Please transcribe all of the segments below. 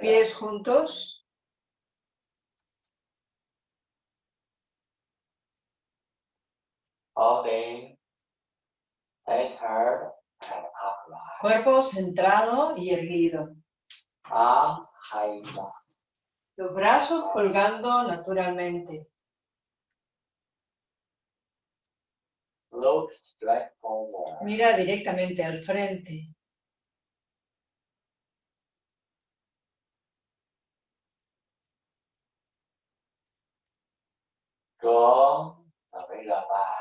Pies juntos. Cuerpo centrado y erguido. Los brazos colgando naturalmente. Mira directamente al frente. Back.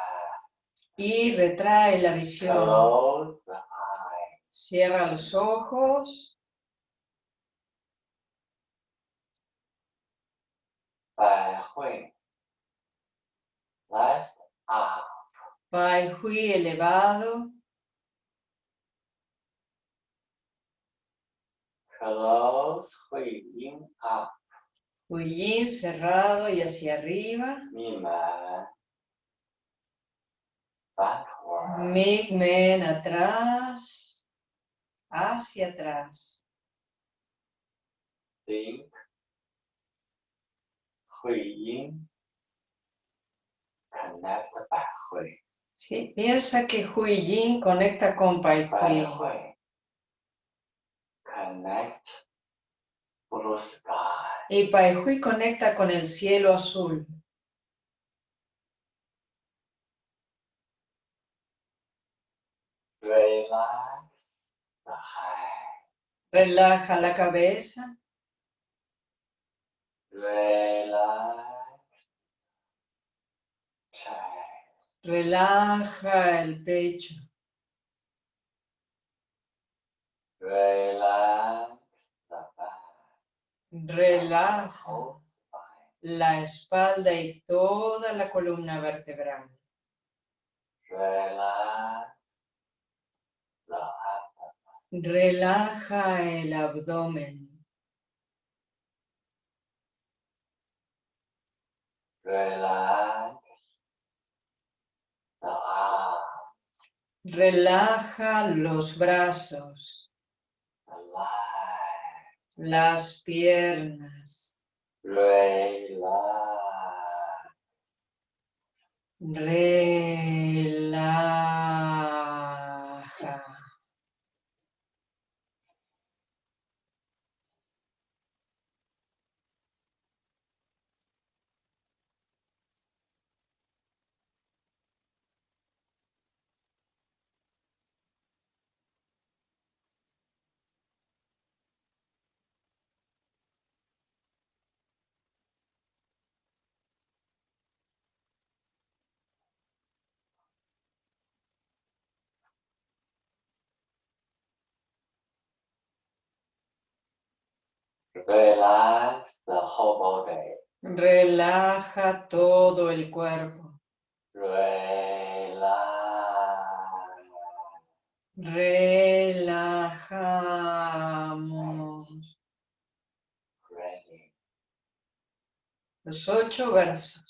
Y retrae la visión. Cierra los ojos. Pai Hui elevado. Close hui up. Hui Yin cerrado y hacia arriba. Mi man. Backward. Mig Men atrás. Hacia atrás. Think. Hui yin. Connect the Bai hui. Sí, piensa que Hui Yin conecta con Pai Hui. hui. Connect. Blue sky. Y Pai Hui conecta con el cielo azul. Head. Relaja la cabeza. Relaja el pecho. Spine. la espalda y toda la columna vertebral. Relaja el abdomen. Relaja los brazos. Las piernas. Relax. Relaja. Relax the whole body. Relaja todo el cuerpo. Relax. Relajamos. Ready. Los ocho versos.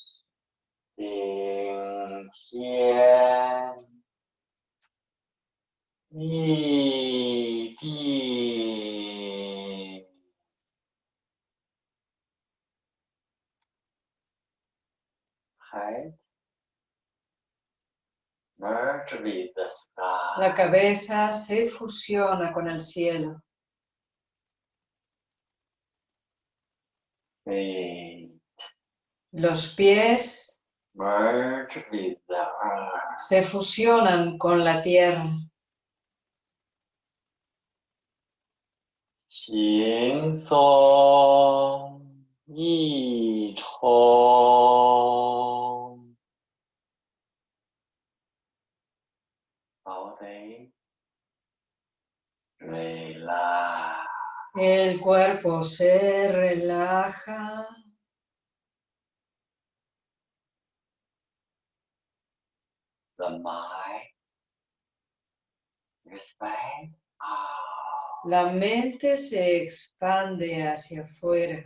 今 La cabeza se fusiona con el cielo. Los pies se fusionan con la tierra. 轻 El cuerpo se relaja. La mente se expande hacia afuera.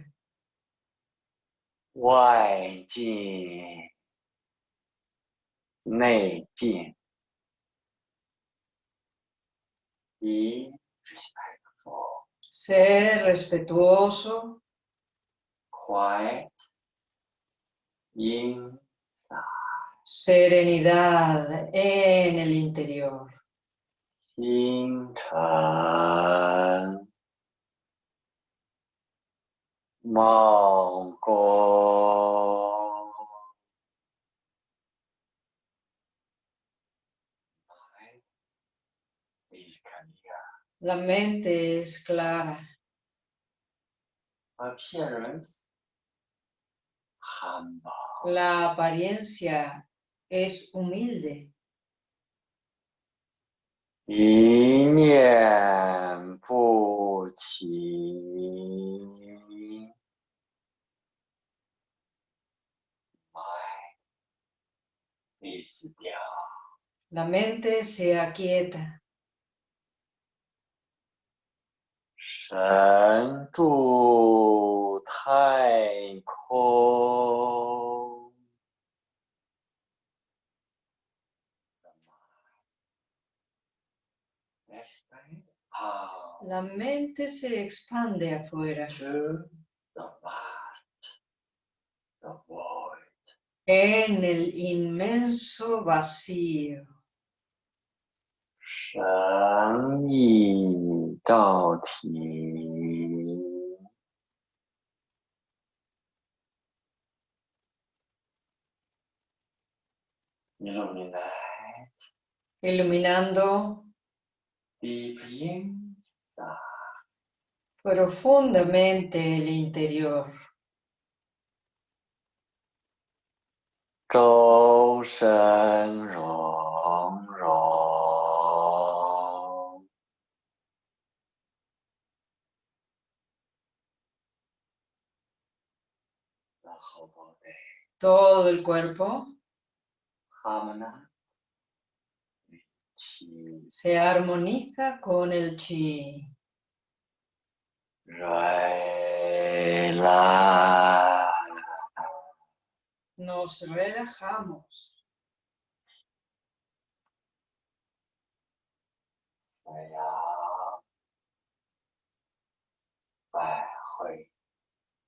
Ser respetuoso. quiet. Serenidad en el interior. Mongol. La mente es clara. La apariencia es humilde. La mente se aquieta. 神住太空。Expand out La mente se expande afuera, to the vast, the void. en el inmenso vacío. 神意到体。Illuminate iluminando deep inside. profundamente el interior. 周 todo el cuerpo. Se armoniza con el chi. Nos relajamos.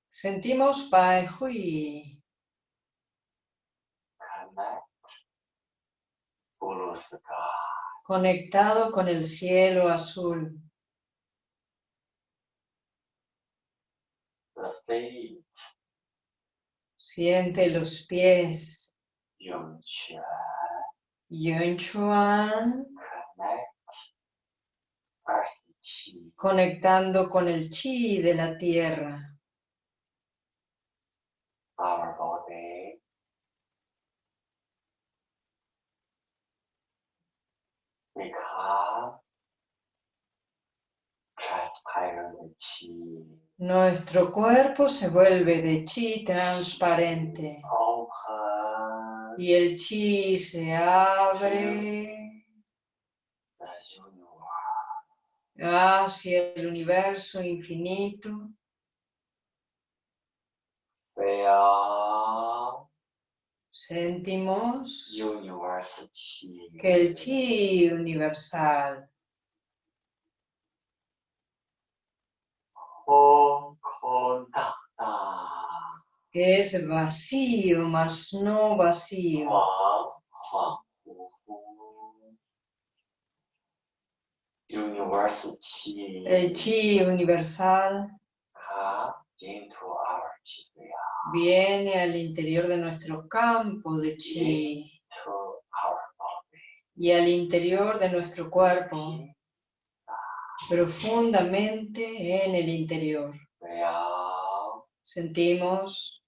Sentimos Pai conectado con el cielo azul. Siente los pies. Yonchuan. Conectando con el chi de la tierra. Nuestro cuerpo se vuelve de chi transparente y el chi se abre hacia el universo infinito. Sentimos que el chi universal Es vacío, mas no vacío. El chi universal viene al interior de nuestro campo de chi. Y al interior de nuestro cuerpo profundamente en el interior. Sentimos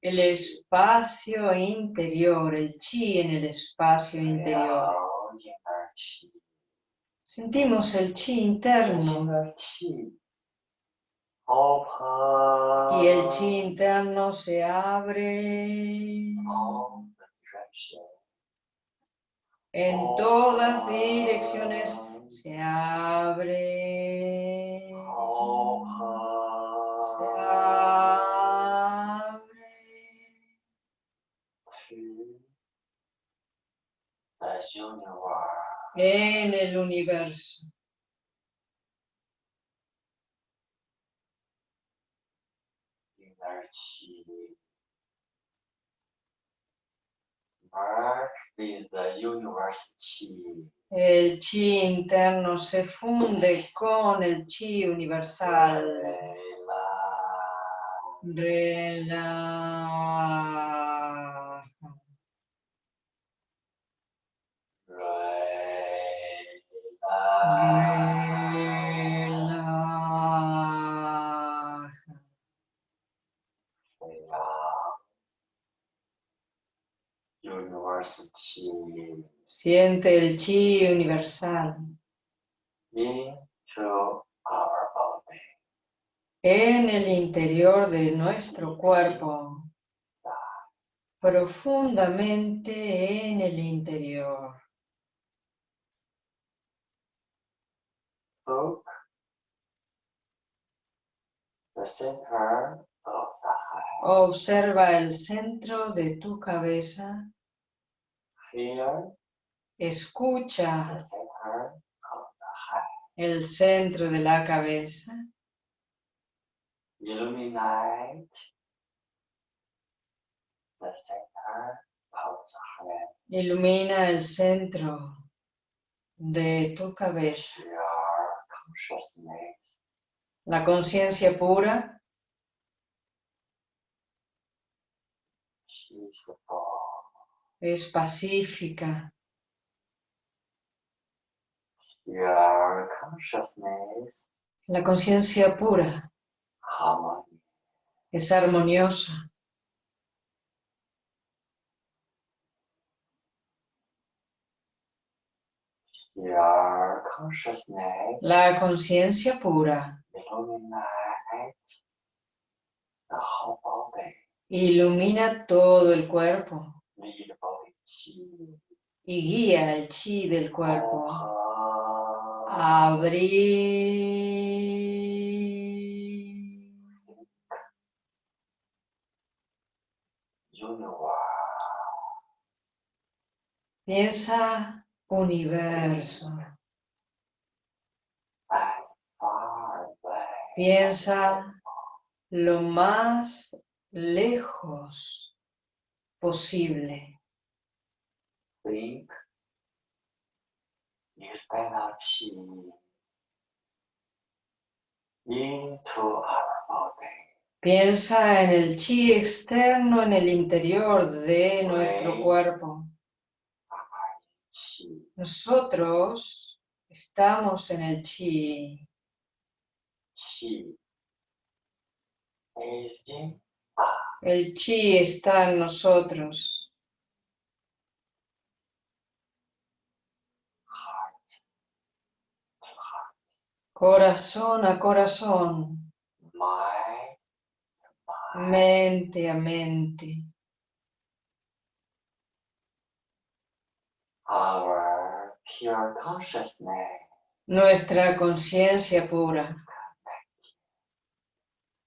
el espacio interior, el chi en el espacio interior. Sentimos el chi interno y el chi interno se abre. En todas direcciones. Se abre. Se abre. en el universo. With the chi. El chi interno se funde con el chi universal. Relax. Relaja. Siente el chi universal. En el interior de nuestro cuerpo, profundamente en el interior. Observa el centro de tu cabeza, Escucha el centro de la cabeza, Illuminate the center of the head. ilumina el centro de tu cabeza. La conciencia pura. Es pacífica. Your consciousness La conciencia pura harmony. es armoniosa. Your consciousness La conciencia pura illuminate the whole body. ilumina todo el cuerpo. Y guía el chi del cuerpo abrir. Piensa universo. Piensa lo más lejos posible. Think chi into our body. Piensa en el chi externo en el interior de nuestro cuerpo. Nosotros estamos en el chi. Is El chi está en nosotros. heart to heart, Corazón a corazón, mente a mente. Our pure consciousness Nuestra conciencia pura.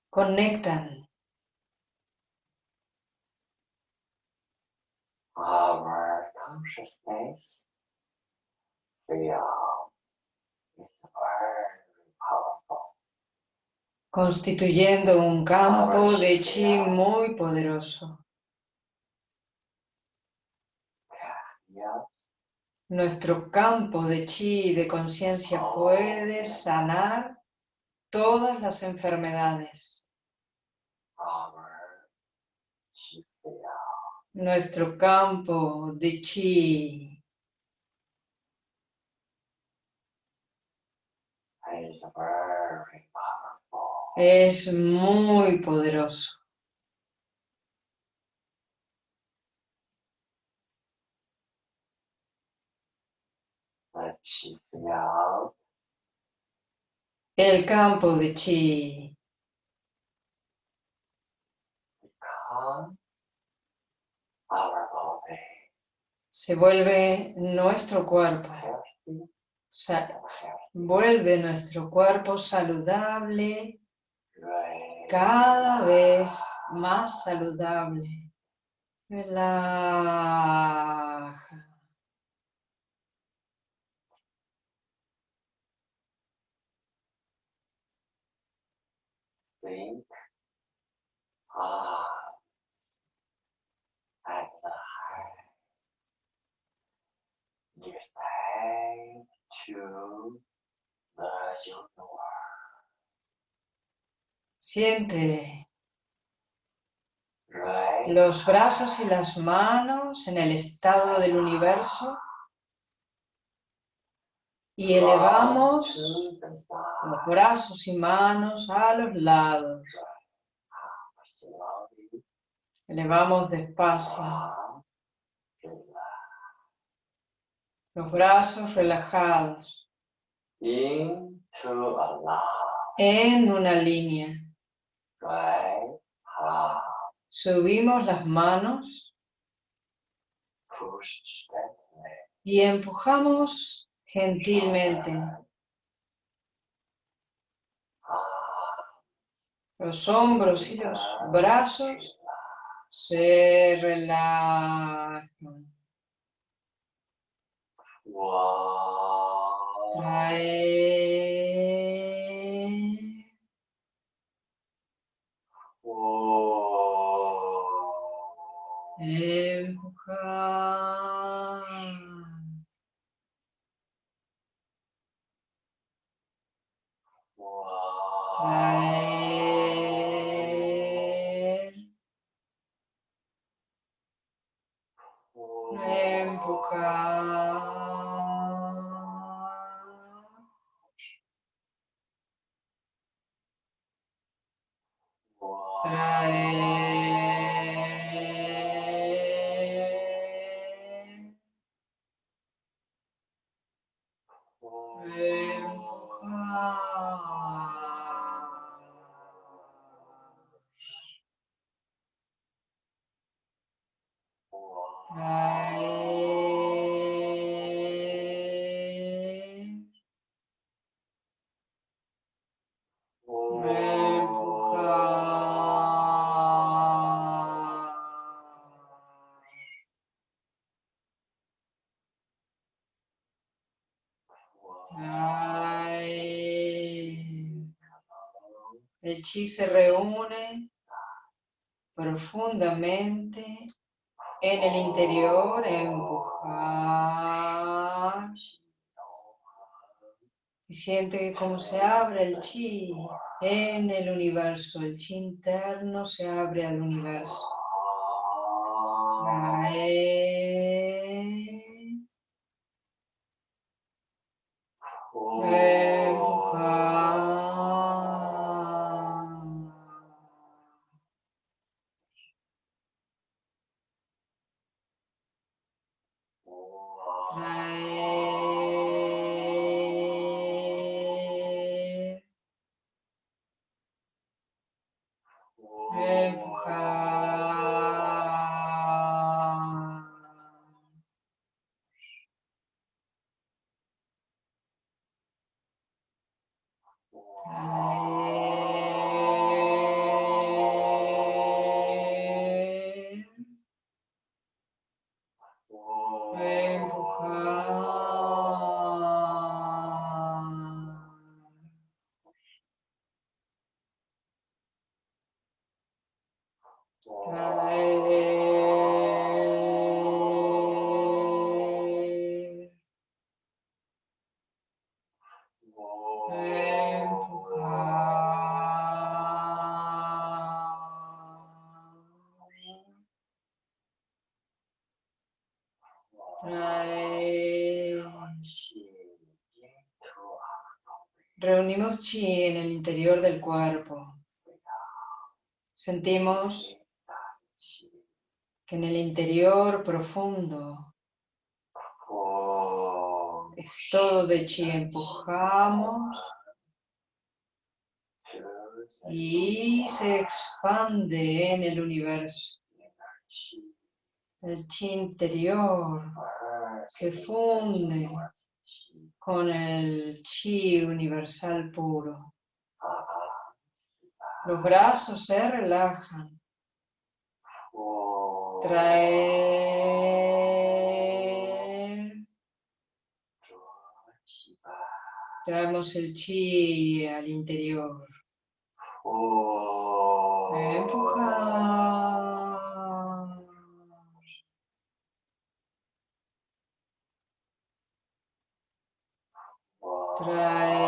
Conectan. our consciousness constituyendo un campo de chi muy poderoso. Nuestro campo de chi de conciencia puede sanar todas las enfermedades. Nuestro campo de chi es muy poderoso. El campo de chi se vuelve nuestro cuerpo. Sa- vuelve nuestro cuerpo saludable cada vez más saludable. Relaja. To the. Siente los brazos y las manos en el estado del universo. Y elevamos los brazos y manos a los lados. Elevamos despacio. Los brazos relajados. en una línea. Subimos las manos y empujamos gentilmente los hombros y los brazos se relajan. El chi se reúne profundamente en el interior, empujar. Y siente como se abre el chi en el universo, el chi interno se abre al universo. Reunimos chi en el interior del cuerpo. Sentimos que en el interior profundo es todo de chi. Empujamos y se expande en el universo. El chi interior se funde con el chi universal puro. Los brazos se relajan. Traer. Traemos el chi al interior. Oh. Empujar. Trae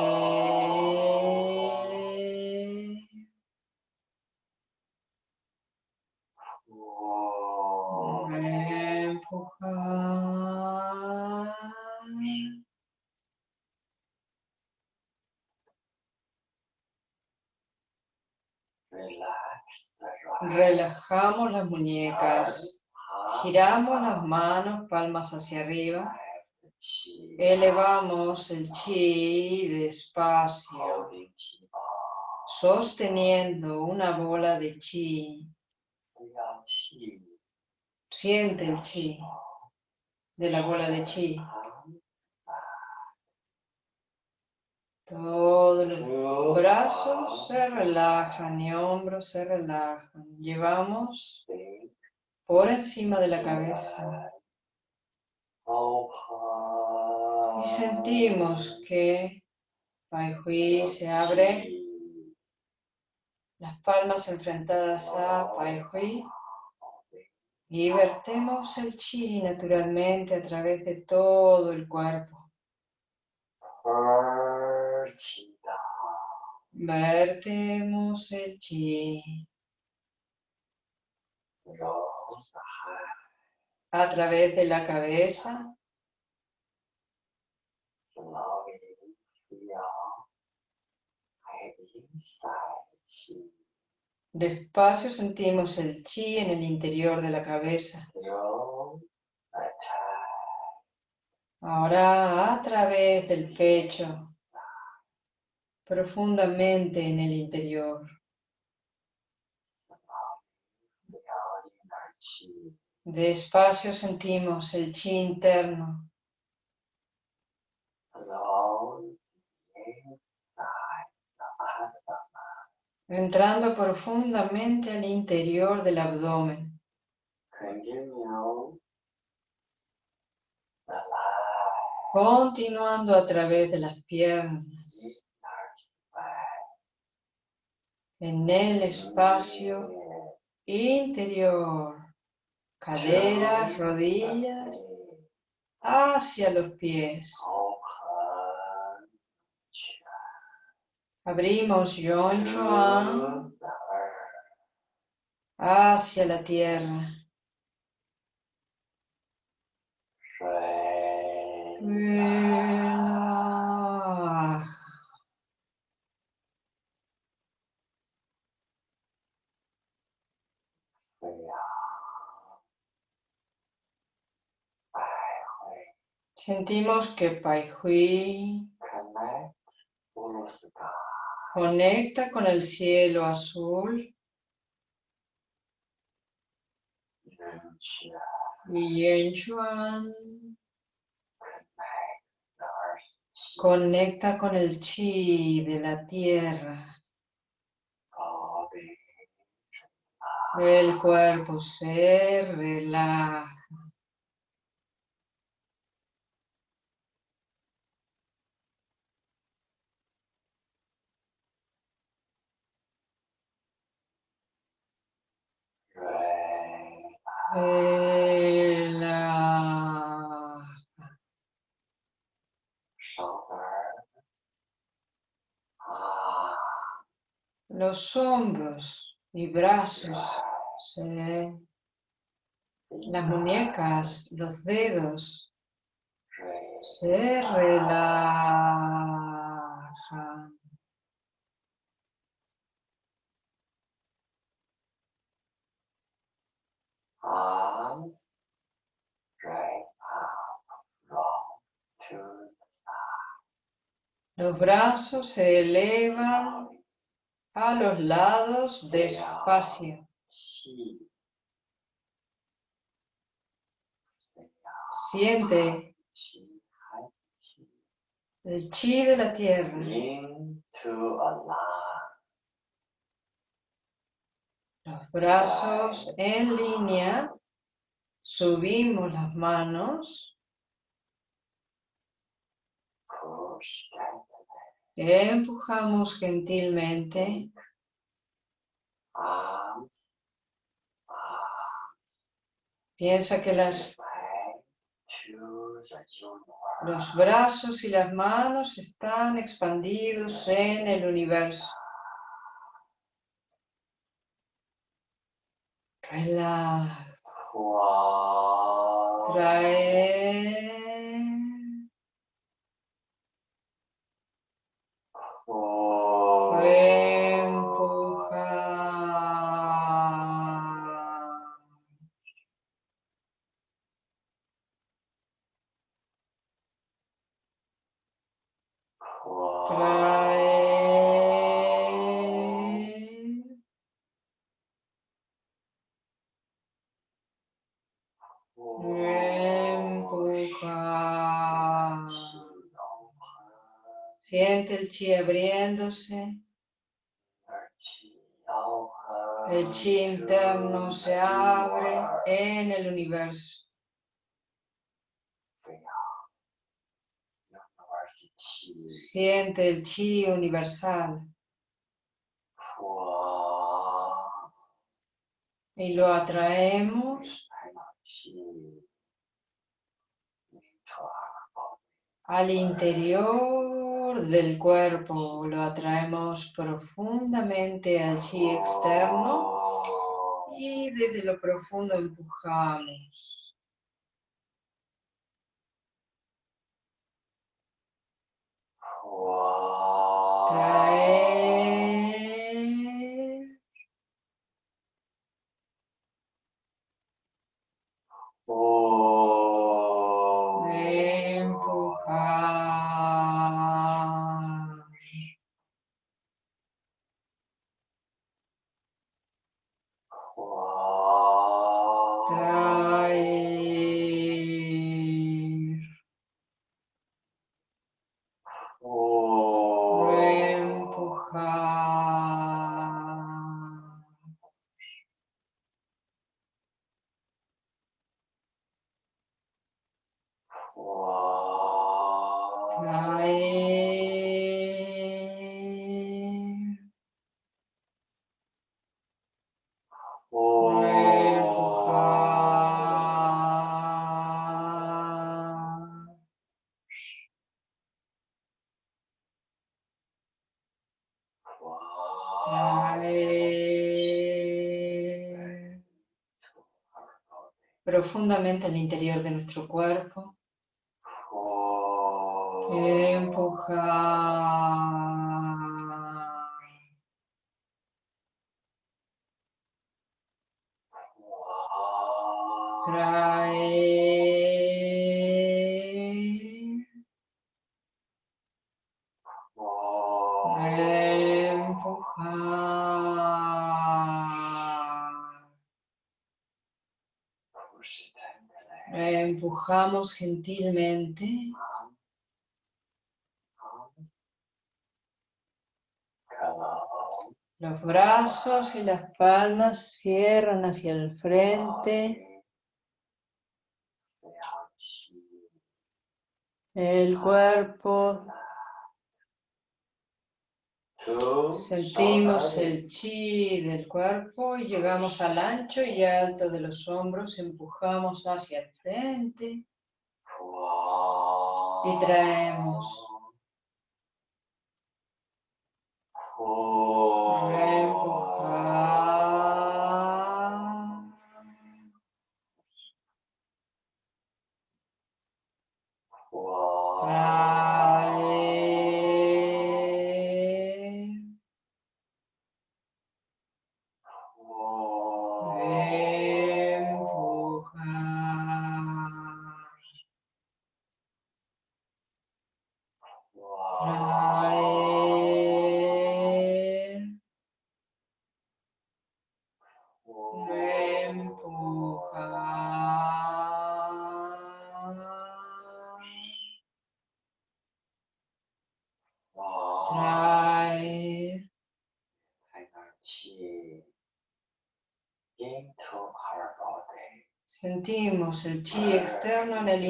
Relajamos las muñecas. Giramos las manos, palmas hacia arriba. Elevamos el chi despacio, sosteniendo una bola de chi. Siente el chi de la bola de chi. Todos los brazos se relajan y hombros se relajan. Llevamos por encima de la cabeza. Y sentimos que Pai Hui se abre, las palmas enfrentadas a Pai Hui y vertemos el chi naturalmente a través de todo el cuerpo chi. Vertemos el chi. A través de la cabeza. Despacio sentimos el chi en el interior de la cabeza. Ahora a través del pecho profundamente en el interior. Despacio sentimos el chi interno, entrando profundamente al interior del abdomen. Continuando a través de las piernas. En el espacio interior, caderas, rodillas, hacia los pies. Abrimos Yon Chuan hacia la tierra. 水 Relaja. Sentimos que Pai Hui connect blue sky conecta con el cielo azul y Yen Chuan connect the earth chi conecta con el chi de la tierra. El cuerpo se relaja. Ah Los hombros y brazos, se- las muñecas, los dedos se relajan. Arms raise up from to the side Los brazos se elevan a los lados despacio. Siente el chi de la tierra. into a line Los brazos en línea. Subimos las manos. Empujamos gentilmente. Piensa que las Los brazos y las manos están expandidos en el universo. Relaja. Trae. Chi abriéndose. El chi interno se abre en el universo. Siente el chi universal. Y lo atraemos al interior del cuerpo. Lo atraemos profundamente al chi externo y desde lo profundo empujamos. Profundamente al interior de nuestro cuerpo. Empujamos gentilmente. Los brazos y las palmas cierran hacia el frente. El cuerpo Sentimos el chi del cuerpo y llegamos al ancho y alto de los hombros, empujamos hacia el frente y traemos.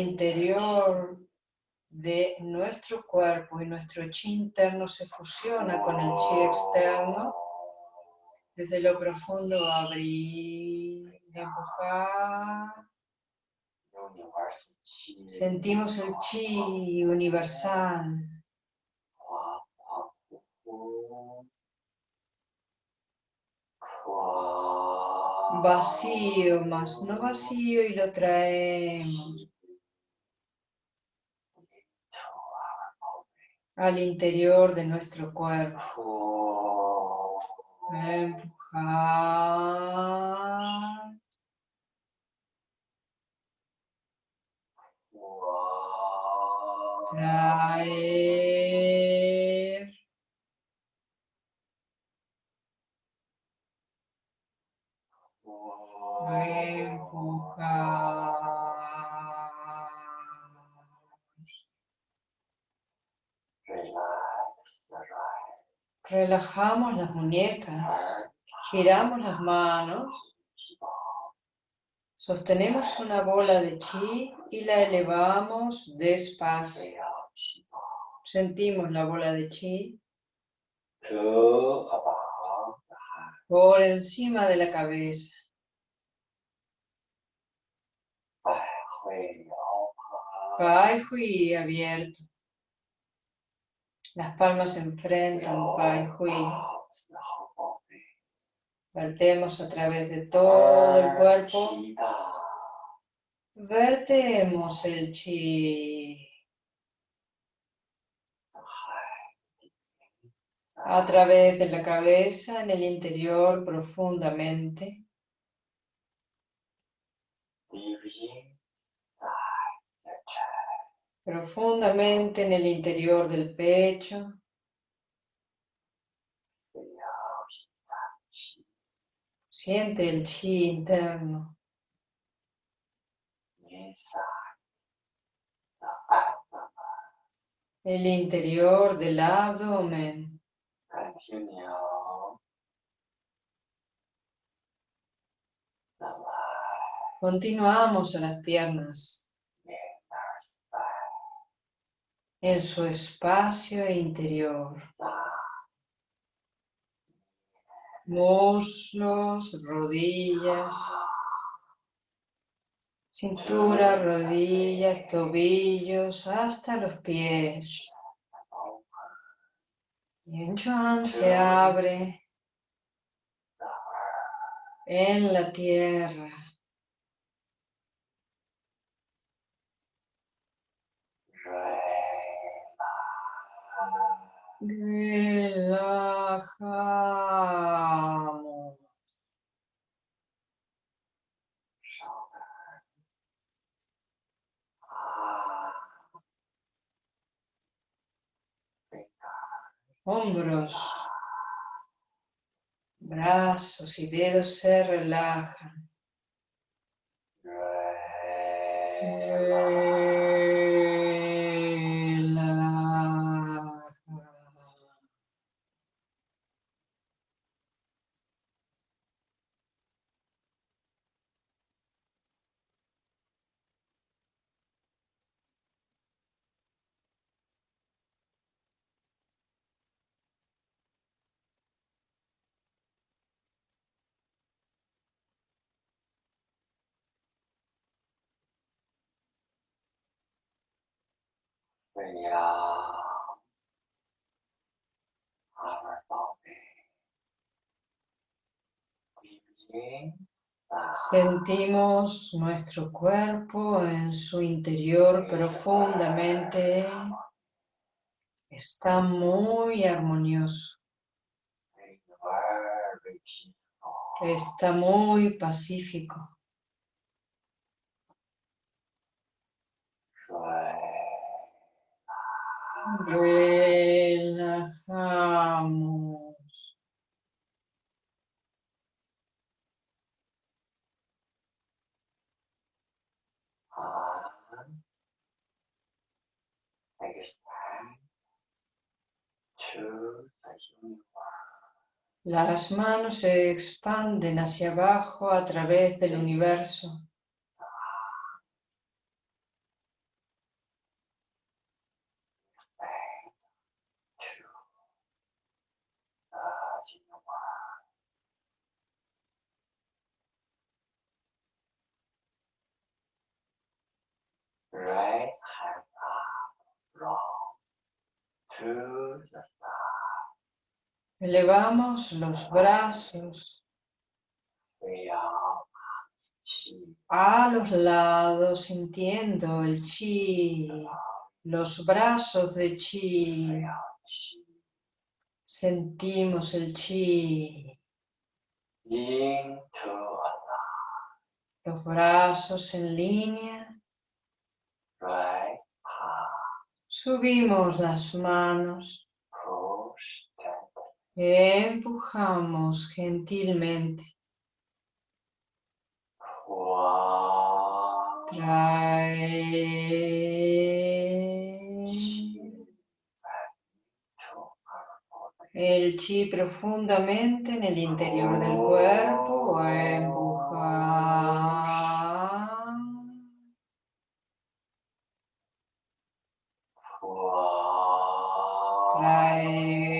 Interior de nuestro cuerpo y nuestro chi interno se fusiona con el chi externo. Desde lo profundo abrir, empujar Sentimos el chi universal. Vacío, más no vacío y lo traemos al interior de nuestro cuerpo. Empujar. Traer. Relajamos las muñecas, giramos las manos, sostenemos una bola de chi y la elevamos despacio. Sentimos la bola de chi por encima de la cabeza. Pai Hui abierto. Las palmas se enfrentan, Pai Hui. Vertemos a través de todo el cuerpo. Vertemos el chi a través de la cabeza en el interior profundamente. Profundamente en el interior del pecho. Siente el chi interno. El interior del abdomen. Continuamos a las piernas en su espacio interior. Muslos, rodillas, cintura, rodillas, tobillos, hasta los pies. Y Chuan se abre en la tierra. Relajamos. Hombros, brazos y dedos se relajan. Relaja. our body. Breathing Sentimos nuestro cuerpo en su interior profundamente. Está muy armonioso. Está muy pacífico. Relajamos. Universe. Las manos se expanden hacia abajo a través del universo. right hand up, long, the side. Elevamos los brazos a los lados, sintiendo el chi, los brazos de chi. Sentimos el chi. Los brazos en línea. Subimos las manos, empujamos gentilmente. Trae el chi profundamente en el interior del cuerpo. Bye.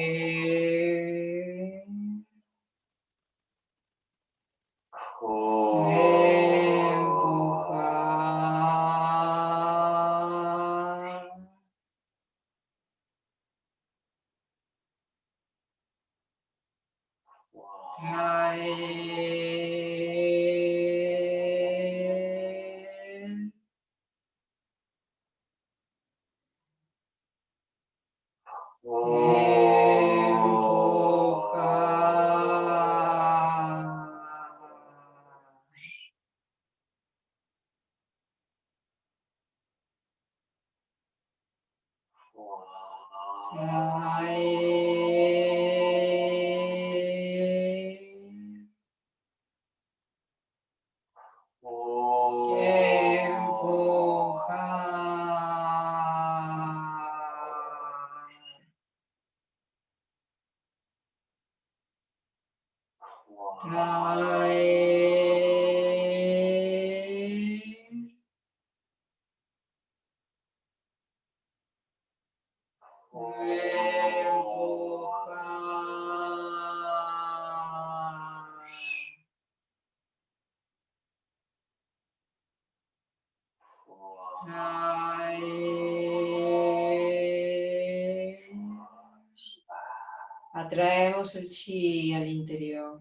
Chi al interior.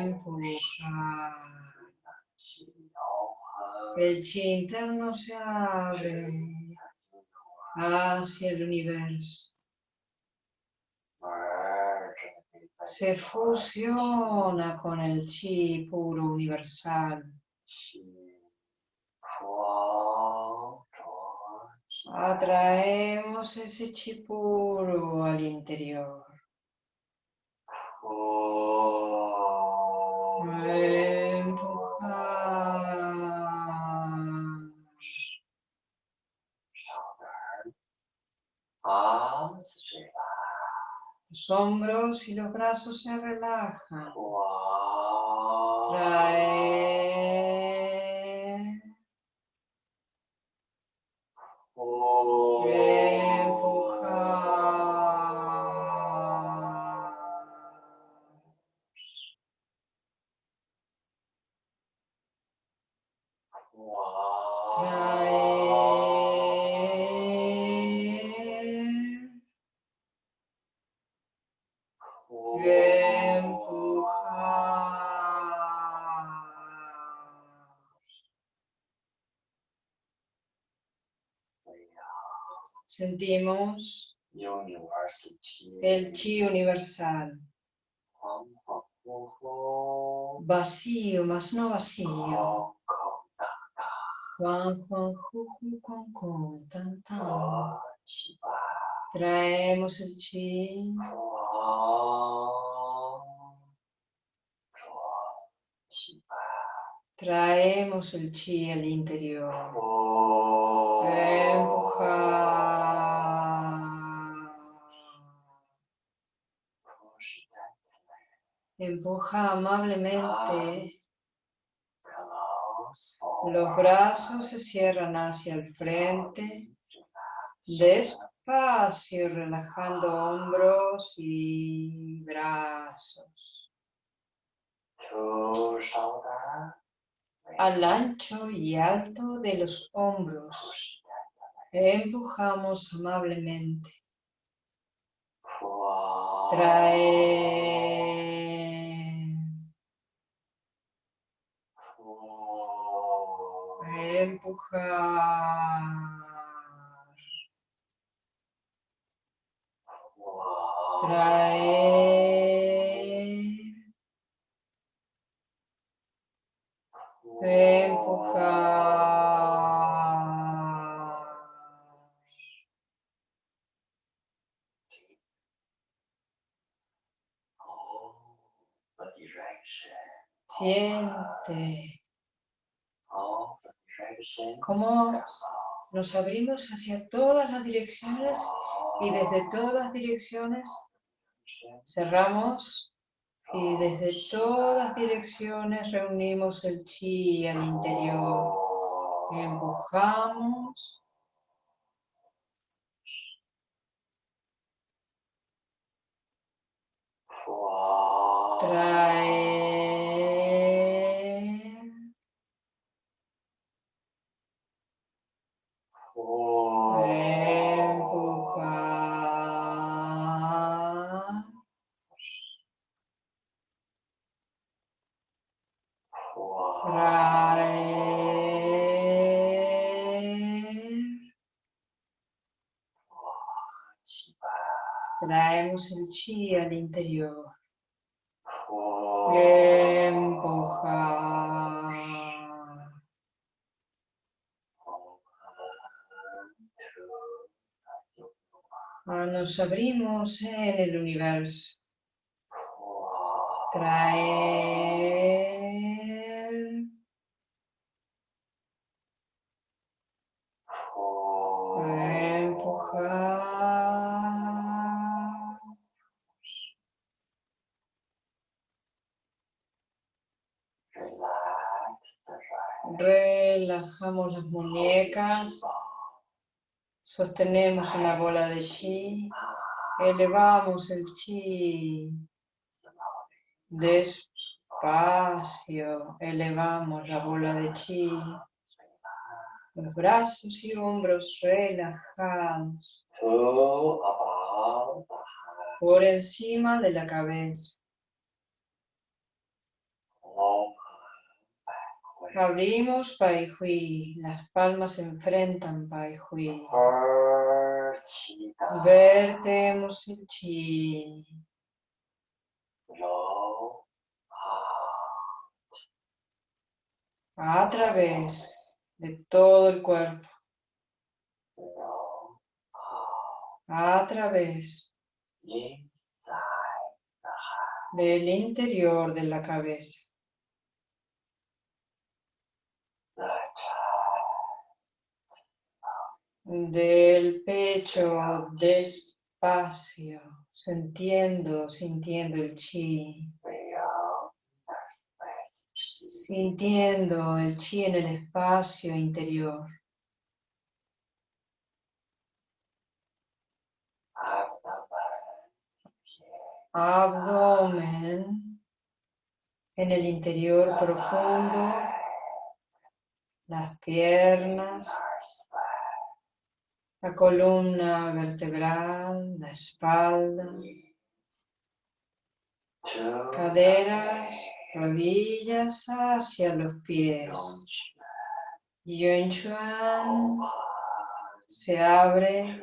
Empujar. El chi interno se abre hacia el universo. Se fusiona con el chi puro universal. Atraemos ese chi puro al interior. Empujar. Los hombros y los brazos se relajan. Sentimos el chi universal, vacío, más no vacío. Traemos el chi, traemos el chi al interior. Empuja amablemente. Los brazos se cierran hacia el frente. Despacio, relajando hombros y brazos. Al ancho y alto de los hombros. Empujamos amablemente. 哇，Trae. empujar. Traer. Empujar. Siente cómo nos abrimos hacia todas las direcciones y desde todas direcciones cerramos y desde todas direcciones reunimos el chi al interior. Empujamos. Traer. Traemos el chi al interior. Empujar. Ah, Nos abrimos en el universo. Traer. Relajamos las muñecas. Sostenemos una bola de chi. Elevamos el chi. Despacio. Elevamos la bola de chi. Los brazos y hombros relajados. Por encima de la cabeza. Abrimos Pai Hui. Las palmas se enfrentan Pai Hui. Vertemos el chi. A través de todo el cuerpo. A través del interior de la cabeza. Del pecho despacio, sintiendo, sintiendo el chi, sintiendo el chi en el espacio interior. Abdomen en el interior profundo, las piernas, la columna vertebral, la espalda, caderas, rodillas hacia los pies. Yun Chuan se abre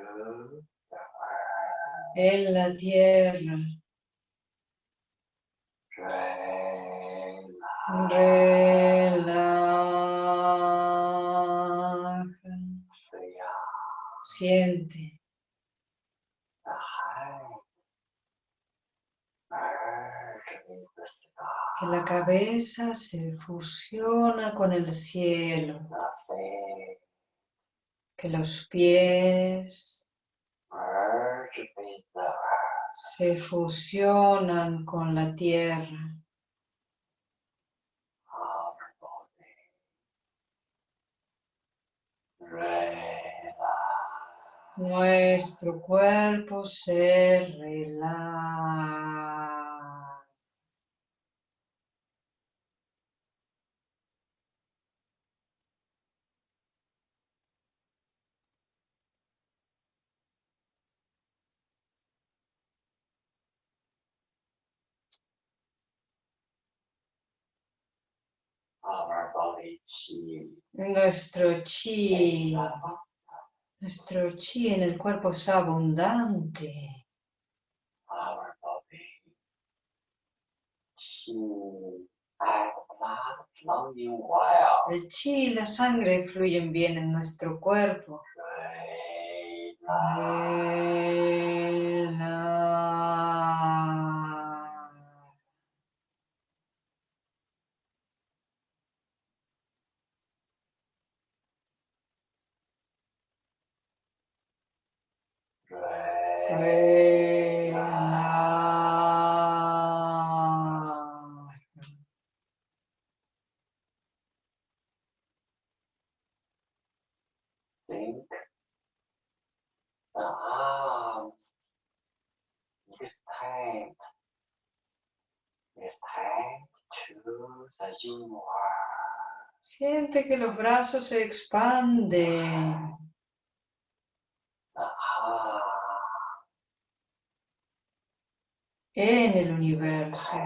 en la tierra. Siente. Que la cabeza se fusiona con el cielo. Que los pies se fusionan con la tierra. Nuestro cuerpo se relaja. Nuestro chi nuestro chi en el cuerpo es abundante. El chi y la sangre fluyen bien en nuestro cuerpo Relaja. great Relaja. think the arms extend, extend to the universe. Siente que los brazos se expanden. The arms en el universo.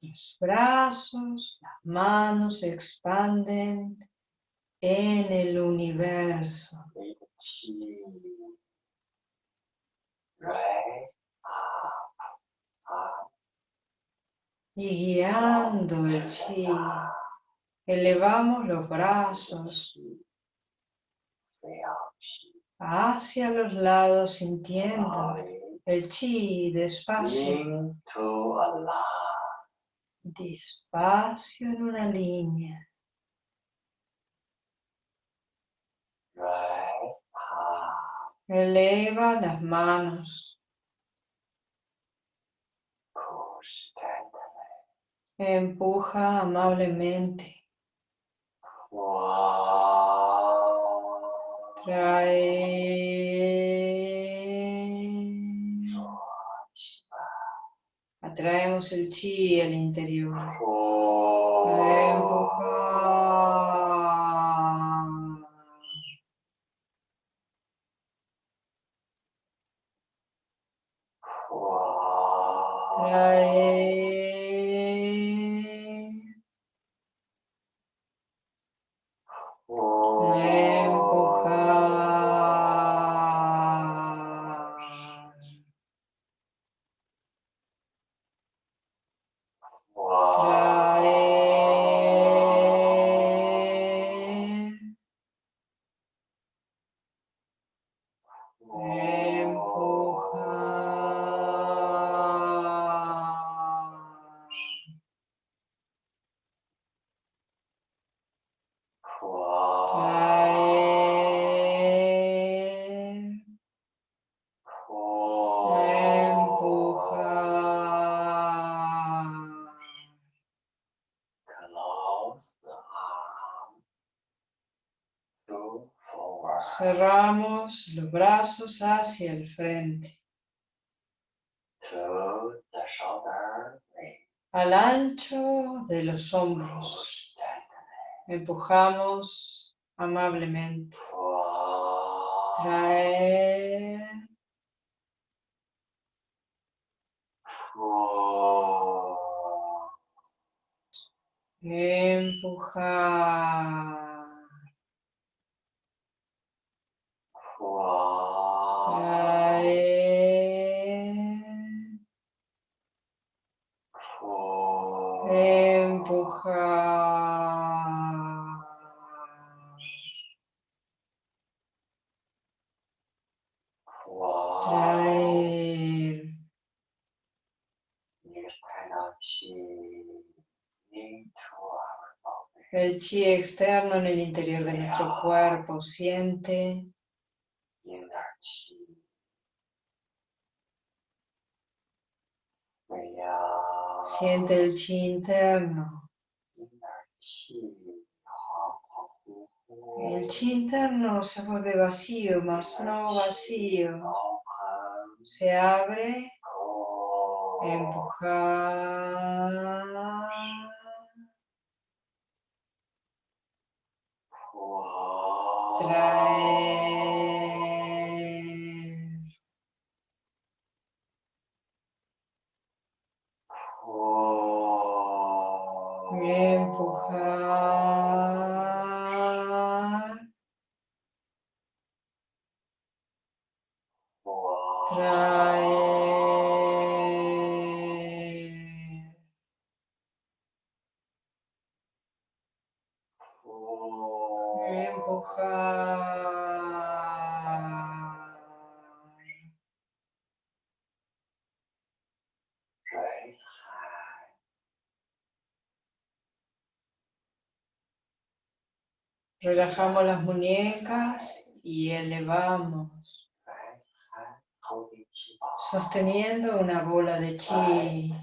Los brazos, las manos se expanden en el universo. Big chi raise up, up, Y guiando el chi, elevamos los brazos hacia los lados sintiendo el chi despacio, despacio en una línea. Eleva las manos, empuja amablemente, trae, atraemos el chi al interior. Brazos hacia el frente, al ancho de los hombros. Empujamos amablemente. Traer, empujar, El chi externo en el interior de nuestro cuerpo siente Siente el chi interno. El chi interno se vuelve vacío, mas no vacío. Se abre empujar, traer, Relajamos las muñecas y elevamos. Sosteniendo una bola de chi.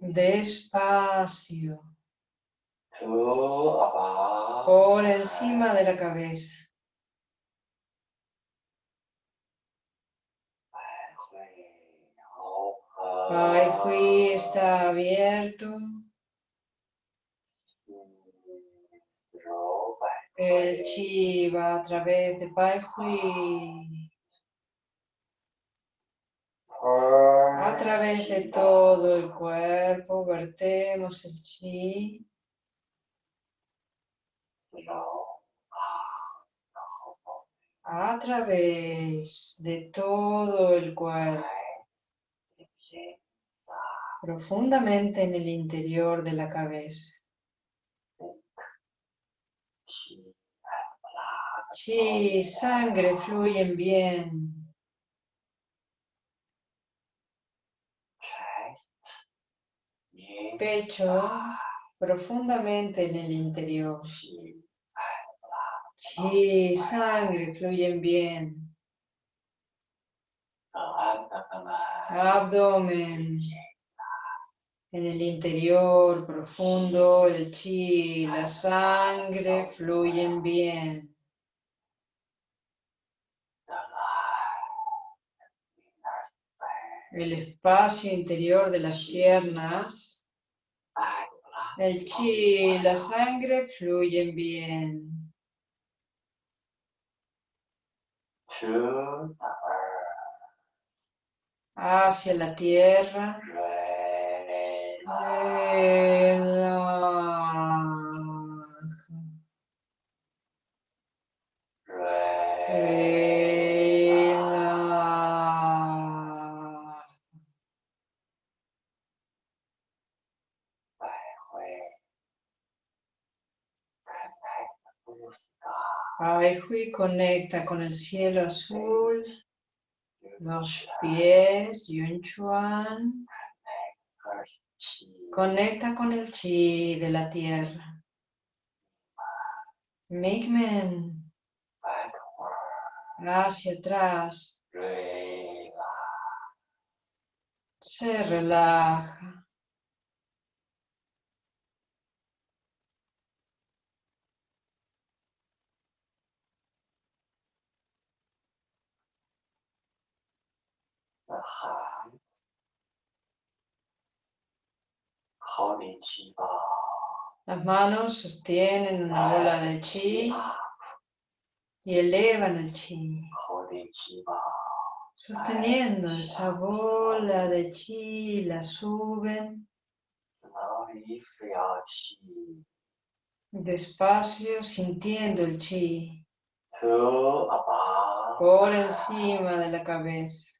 Despacio. Por encima de la cabeza. Pai Hui está abierto. El chi va a través de Pai Hui. A ah. través de todo el cuerpo vertemos el chi. A través de todo el cuerpo. Profundamente en el interior de la cabeza. chi sangre fluyen bien. Pecho profundamente en el interior. Chi sangre fluyen bien. Abdomen. En el interior profundo, el chi, la sangre fluyen bien. el espacio interior de las piernas. El chi la sangre fluyen bien. Hacia la tierra. Aihui conecta con el cielo azul, los pies, Yun Chuan. Conecta con el chi de la tierra. Migmen. Hacia atrás. Se relaja. Las manos sostienen una bola de chi y elevan el chi, sosteniendo esa bola de chi, la suben despacio, sintiendo el chi por encima de la cabeza.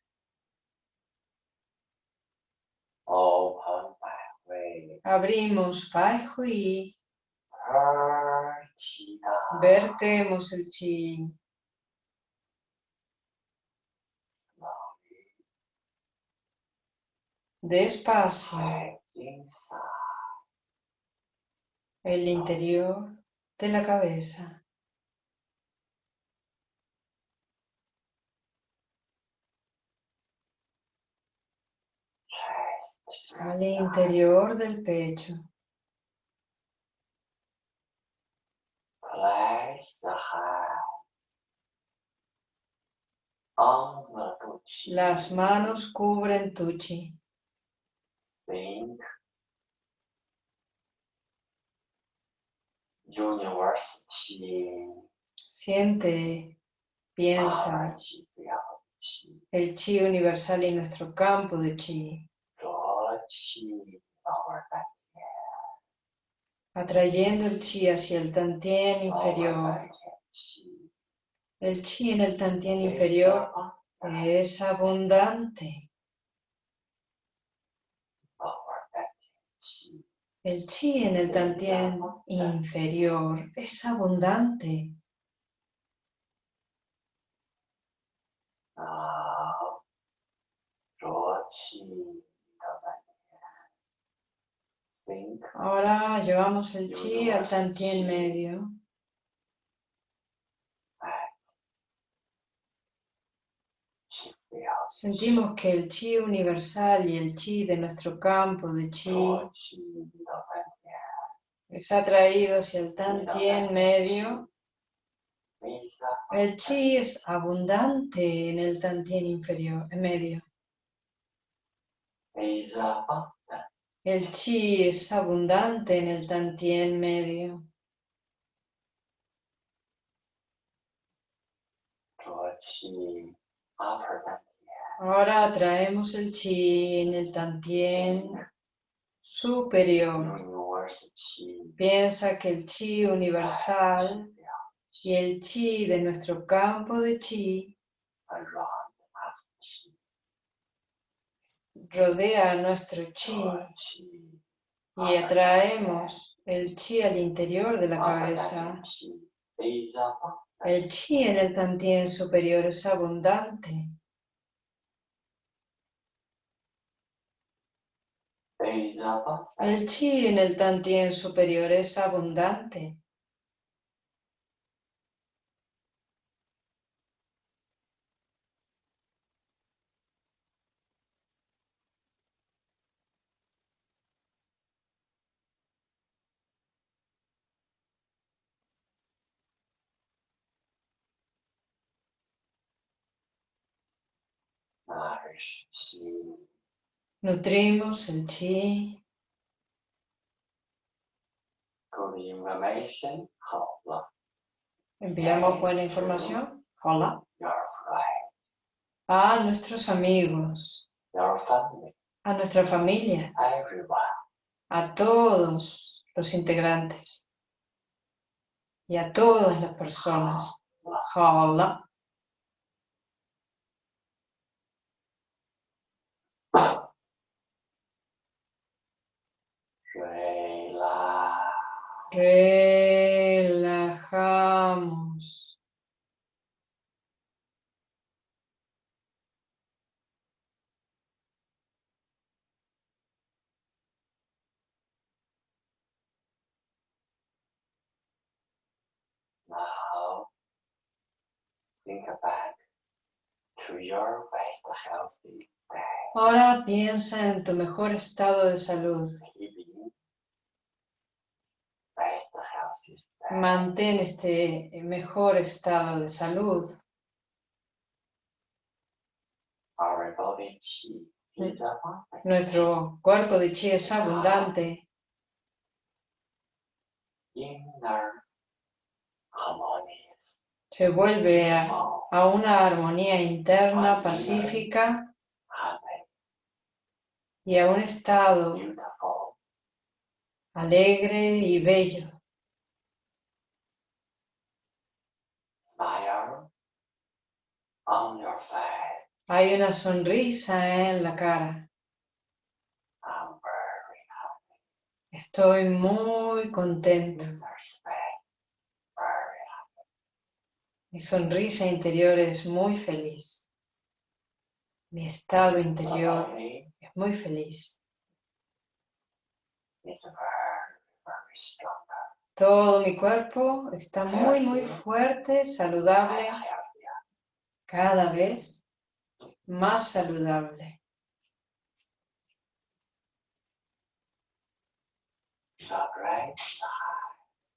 Abrimos Pai Hui. Vertemos el chi. Despacio. El interior de la cabeza. al interior del pecho. Las manos cubren tu chi. Siente, piensa el chi universal y nuestro campo de chi. Atrayendo el chi hacia el tantien inferior. El chi. En el tantien inferior es abundante. El chi. En el tantien inferior es abundante. Ahora llevamos el chi al tantien medio. Sentimos que el chi universal y el chi de nuestro campo de chi es atraído hacia el tantien medio. El chi es abundante en el tantien inferior, en medio. El chi es abundante en el tantien medio. Ahora traemos el chi en el tantien superior. Piensa que el chi universal y el chi de nuestro campo de chi rodea nuestro chi chi y atraemos el chi al interior de la cabeza. El chi en el tantien superior es abundante. El chi en el tantien superior es abundante. Nutrimos el chi. Enviamos buena información. Hola. A nuestros amigos, your family a nuestra familia, everyone a todos los integrantes y a todas las personas. Hola. relax Relajamos. now think back to your best healthy day Ahora piensa en tu mejor estado de salud. keeping best healthy day Mantén este mejor estado de salud. abundant Nuestro cuerpo de chi es abundante. Se vuelve a, a una armonía interna pacífica. y a un estado alegre y bello. Hay una sonrisa en la cara. Estoy muy contento. Mi sonrisa interior es muy feliz. Mi estado interior es muy feliz. Todo mi cuerpo está muy, muy fuerte, saludable, cada vez más saludable.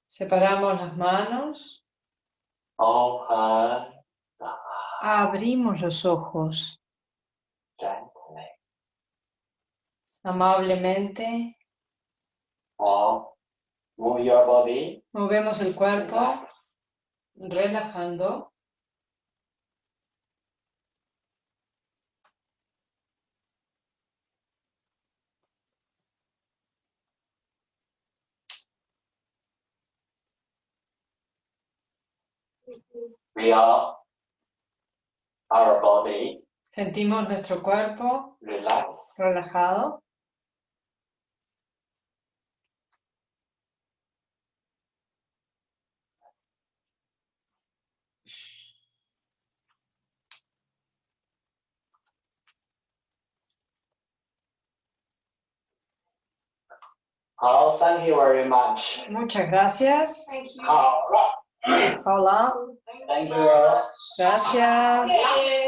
Separamos las manos, abrimos los ojos. Amablemente, Movemos el cuerpo, relajando. Sentimos nuestro cuerpo. Relajado. Oh, thank you very much. Muchas gracias. Thank you. All right. Hola. Thank you. Gracias. Thank you.